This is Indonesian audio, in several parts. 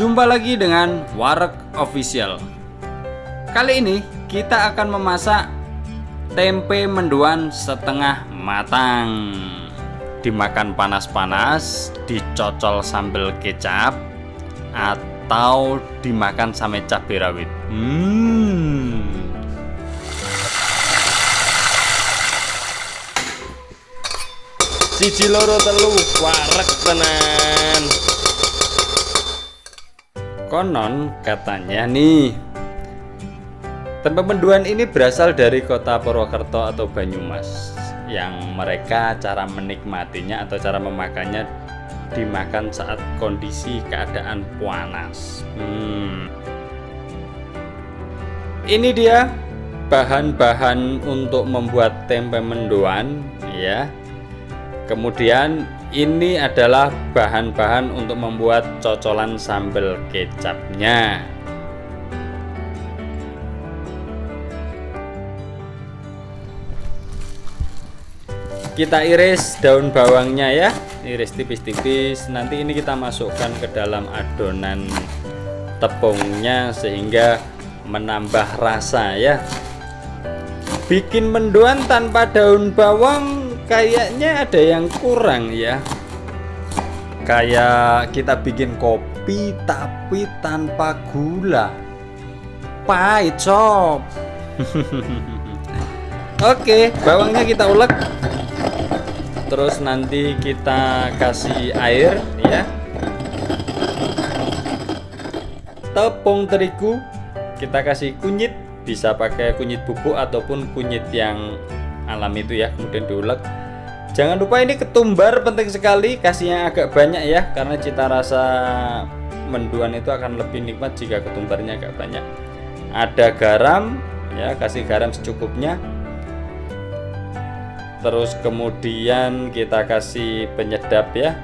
Jumpa lagi dengan Warek Official. Kali ini kita akan memasak tempe mendoan setengah matang. Dimakan panas-panas, dicocol sambal kecap Atau dimakan sama cabai rawit. Hmm. Siji loro telu warek tenan Konon katanya nih. Tempe menduan ini berasal dari kota Purwokerto atau Banyumas Yang mereka cara menikmatinya atau cara memakannya Dimakan saat kondisi keadaan panas. Hmm. Ini dia bahan-bahan untuk membuat tempe mendoan ya. Kemudian ini adalah bahan-bahan untuk membuat cocolan sambal kecapnya. Kita iris daun bawangnya ya. Iris tipis-tipis. Nanti ini kita masukkan ke dalam adonan tepungnya sehingga menambah rasa ya. Bikin mendoan tanpa daun bawang kayaknya ada yang kurang ya. Kayak kita bikin kopi tapi tanpa gula. Pahit sob. Oke bawangnya kita ulek. Terus nanti kita kasih air ya. Tepung terigu kita kasih kunyit. Bisa pakai kunyit bubuk ataupun kunyit yang alam itu ya kemudian diulek. Jangan lupa ini ketumbar penting sekali kasihnya agak banyak ya karena cita rasa menduan itu akan lebih nikmat jika ketumbarnya agak banyak. Ada garam ya kasih garam secukupnya. Terus kemudian kita kasih penyedap ya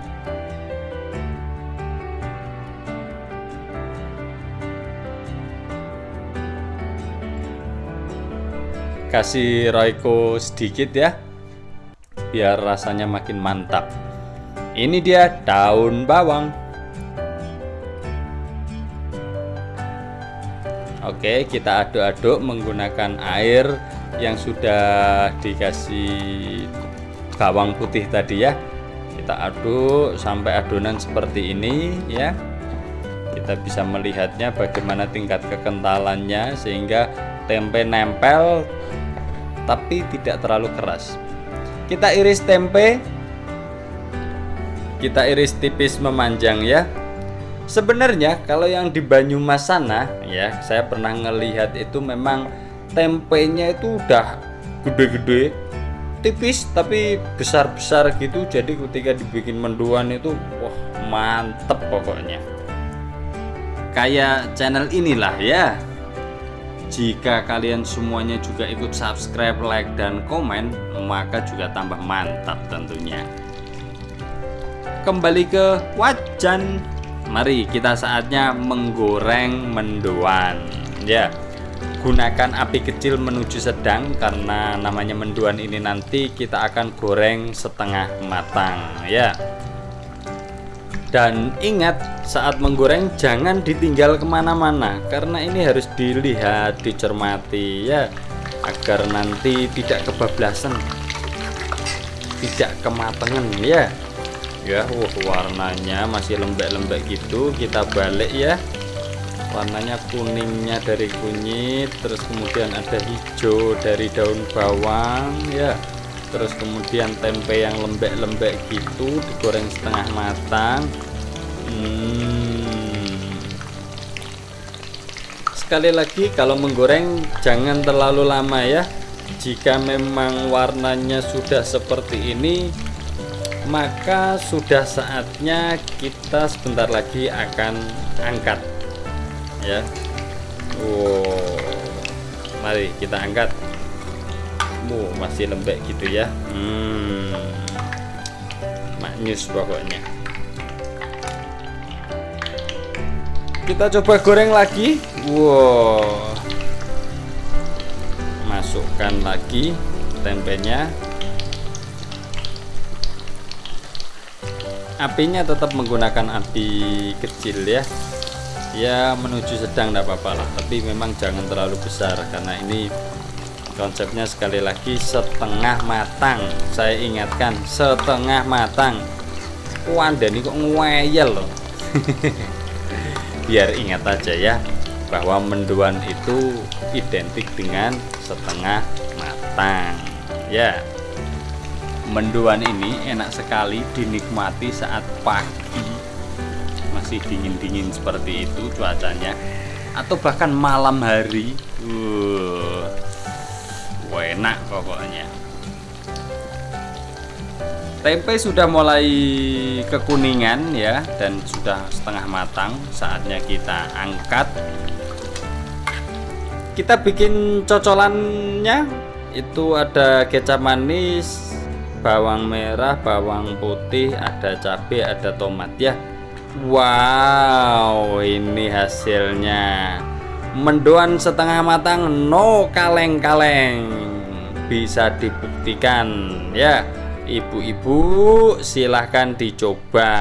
kasih roiko sedikit ya biar rasanya makin mantap. Ini dia daun bawang. Oke kita aduk-aduk menggunakan air yang sudah dikasih bawang putih tadi ya. Kita aduk sampai adonan seperti ini ya. Kita bisa melihatnya bagaimana tingkat kekentalannya sehingga tempe nempel tapi tidak terlalu keras. Kita iris tempe. Kita iris tipis memanjang ya. Sebenarnya kalau yang di Banyumas sana ya saya pernah ngelihat itu memang tempenya itu udah gede-gede tipis tapi besar-besar gitu. Jadi ketika dibikin menduan itu wah mantep pokoknya. Kayak channel inilah ya jika kalian semuanya juga ikut subscribe, like, dan komen, maka juga tambah mantap tentunya. Kembali ke wajan, mari kita saatnya menggoreng mendoan. Ya, gunakan api kecil menuju sedang karena namanya mendoan ini nanti kita akan goreng setengah matang. Ya, dan ingat saat menggoreng jangan ditinggal ke mana-mana karena ini harus dilihat dicermati ya agar nanti tidak kebablasan tidak kematangan ya. Ya uh, warnanya masih lembek-lembek gitu kita balik ya. Warnanya kuningnya dari kunyit terus kemudian ada hijau dari daun bawang ya. Terus kemudian tempe yang lembek-lembek gitu digoreng setengah matang hmm. sekali lagi kalau menggoreng jangan terlalu lama ya. Jika memang warnanya sudah seperti ini maka sudah saatnya kita sebentar lagi akan angkat. Ya. Wow. Mari kita angkat. Oh, masih lembek gitu ya. Hmm, maknyus pokoknya kita coba goreng lagi. Wow. Masukkan lagi tempenya. Apinya tetap menggunakan api kecil ya. Ya menuju sedang tidak apa-apa lah. Tapi memang jangan terlalu besar karena ini konsepnya sekali lagi setengah matang. Saya ingatkan setengah matang. Wanda ini kok ngeyel loh biar ingat aja ya bahwa menduan itu identik dengan setengah matang. Ya. Menduan ini enak sekali dinikmati saat pagi. Masih dingin-dingin seperti itu cuacanya. Atau bahkan malam hari. Uh, enak pokoknya tempe sudah mulai kekuningan ya dan sudah setengah matang. Saatnya kita angkat. Kita bikin cocolannya. Itu ada kecap manis bawang merah bawang putih ada cabai ada tomat ya. Wow ini hasilnya. Mendoan setengah matang no kaleng-kaleng. Bisa dibuktikan ya ibu-ibu silahkan dicoba.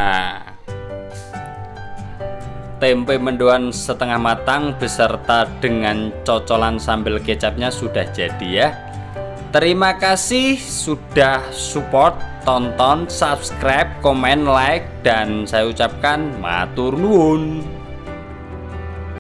Tempe mendoan setengah matang beserta dengan cocolan sambal kecapnya sudah jadi ya. Terima kasih sudah support tonton subscribe komen like dan saya ucapkan matur nuwun